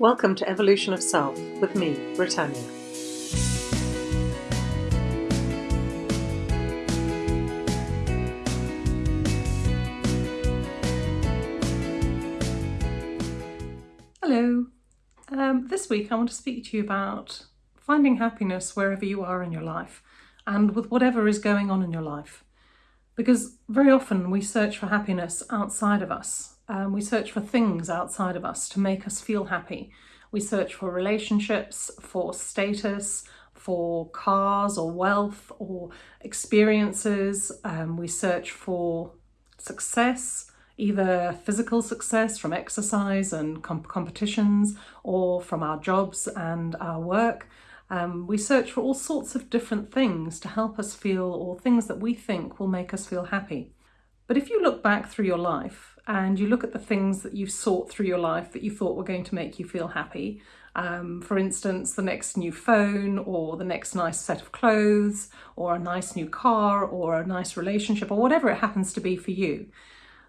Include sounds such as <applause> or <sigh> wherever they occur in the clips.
Welcome to Evolution of Self with me, Britannia. Hello. Um, this week I want to speak to you about finding happiness wherever you are in your life and with whatever is going on in your life. Because very often we search for happiness outside of us um, we search for things outside of us to make us feel happy. We search for relationships, for status, for cars or wealth or experiences. Um, we search for success, either physical success from exercise and comp competitions or from our jobs and our work. Um, we search for all sorts of different things to help us feel or things that we think will make us feel happy. But if you look back through your life and you look at the things that you've sought through your life that you thought were going to make you feel happy. Um, for instance, the next new phone or the next nice set of clothes or a nice new car or a nice relationship or whatever it happens to be for you.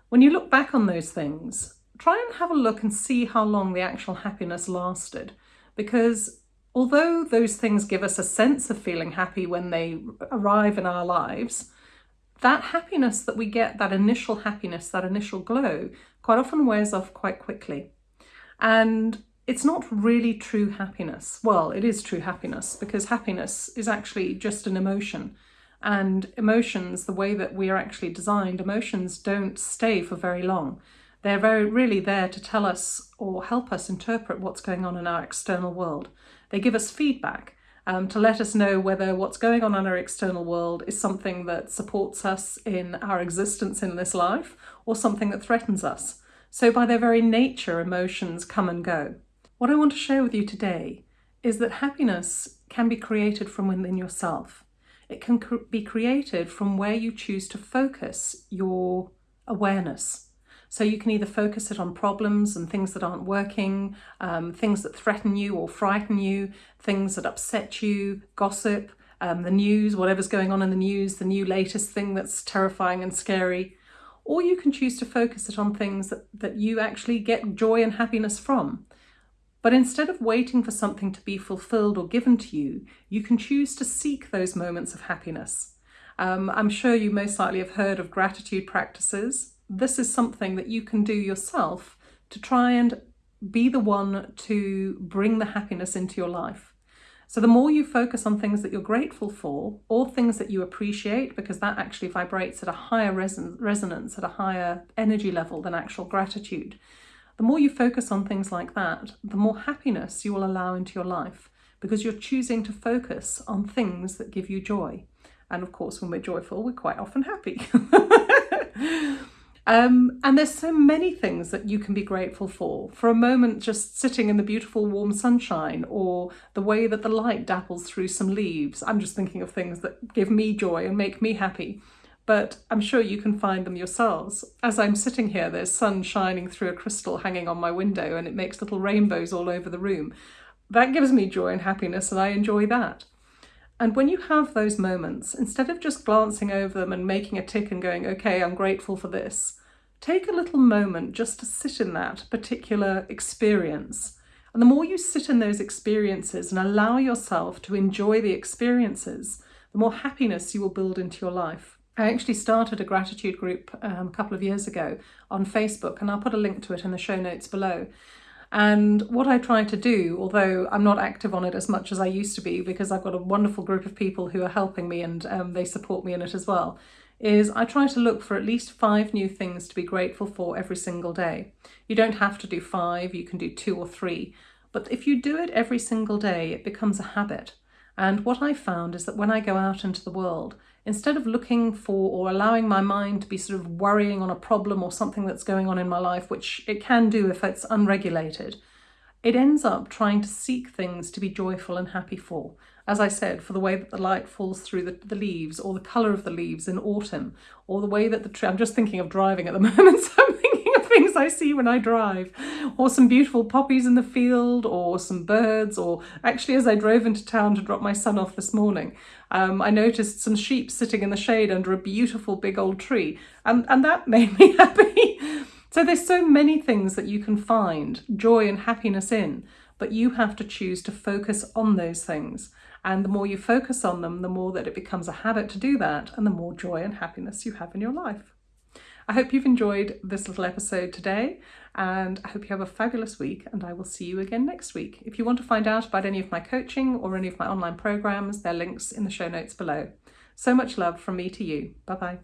When you look back on those things, try and have a look and see how long the actual happiness lasted. Because although those things give us a sense of feeling happy when they arrive in our lives, that happiness that we get, that initial happiness, that initial glow, quite often wears off quite quickly. And it's not really true happiness. Well, it is true happiness because happiness is actually just an emotion. And emotions, the way that we are actually designed, emotions don't stay for very long. They're very really there to tell us or help us interpret what's going on in our external world. They give us feedback um, to let us know whether what's going on in our external world is something that supports us in our existence in this life or something that threatens us. So by their very nature, emotions come and go. What I want to share with you today is that happiness can be created from within yourself. It can be created from where you choose to focus your awareness. So you can either focus it on problems and things that aren't working, um, things that threaten you or frighten you, things that upset you, gossip, um, the news, whatever's going on in the news, the new latest thing that's terrifying and scary. Or you can choose to focus it on things that, that you actually get joy and happiness from. But instead of waiting for something to be fulfilled or given to you, you can choose to seek those moments of happiness. Um, I'm sure you most likely have heard of gratitude practices this is something that you can do yourself to try and be the one to bring the happiness into your life. So the more you focus on things that you're grateful for or things that you appreciate, because that actually vibrates at a higher reson resonance, at a higher energy level than actual gratitude, the more you focus on things like that, the more happiness you will allow into your life because you're choosing to focus on things that give you joy. And of course, when we're joyful, we're quite often happy. <laughs> Um, and there's so many things that you can be grateful for. For a moment, just sitting in the beautiful warm sunshine or the way that the light dapples through some leaves. I'm just thinking of things that give me joy and make me happy. But I'm sure you can find them yourselves. As I'm sitting here, there's sun shining through a crystal hanging on my window and it makes little rainbows all over the room. That gives me joy and happiness and I enjoy that. And when you have those moments, instead of just glancing over them and making a tick and going, okay, I'm grateful for this, take a little moment just to sit in that particular experience. And the more you sit in those experiences and allow yourself to enjoy the experiences, the more happiness you will build into your life. I actually started a gratitude group um, a couple of years ago on Facebook, and I'll put a link to it in the show notes below. And what I try to do, although I'm not active on it as much as I used to be, because I've got a wonderful group of people who are helping me and um, they support me in it as well, is I try to look for at least five new things to be grateful for every single day. You don't have to do five, you can do two or three, but if you do it every single day, it becomes a habit. And what I found is that when I go out into the world, instead of looking for or allowing my mind to be sort of worrying on a problem or something that's going on in my life, which it can do if it's unregulated, it ends up trying to seek things to be joyful and happy for. As I said, for the way that the light falls through the, the leaves or the colour of the leaves in autumn or the way that the tree, I'm just thinking of driving at the <laughs> moment, so I'm thinking of things I see when I drive or some beautiful poppies in the field or some birds or actually as I drove into town to drop my son off this morning, um, I noticed some sheep sitting in the shade under a beautiful big old tree and, and that <laughs> made me happy. So there's so many things that you can find joy and happiness in, but you have to choose to focus on those things. And the more you focus on them, the more that it becomes a habit to do that, and the more joy and happiness you have in your life. I hope you've enjoyed this little episode today, and I hope you have a fabulous week, and I will see you again next week. If you want to find out about any of my coaching or any of my online programs, there are links in the show notes below. So much love from me to you. Bye bye.